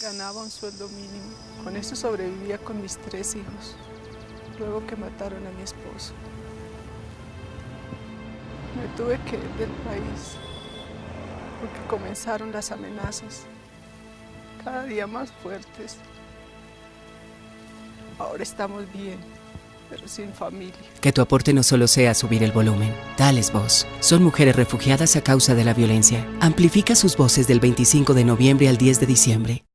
Ganaba un sueldo mínimo. Con eso sobrevivía con mis tres hijos. Luego que mataron a mi esposo. Me tuve que ir del país porque comenzaron las amenazas, cada día más fuertes. Ahora estamos bien, pero sin familia. Que tu aporte no solo sea subir el volumen. Dales voz. Son mujeres refugiadas a causa de la violencia. Amplifica sus voces del 25 de noviembre al 10 de diciembre.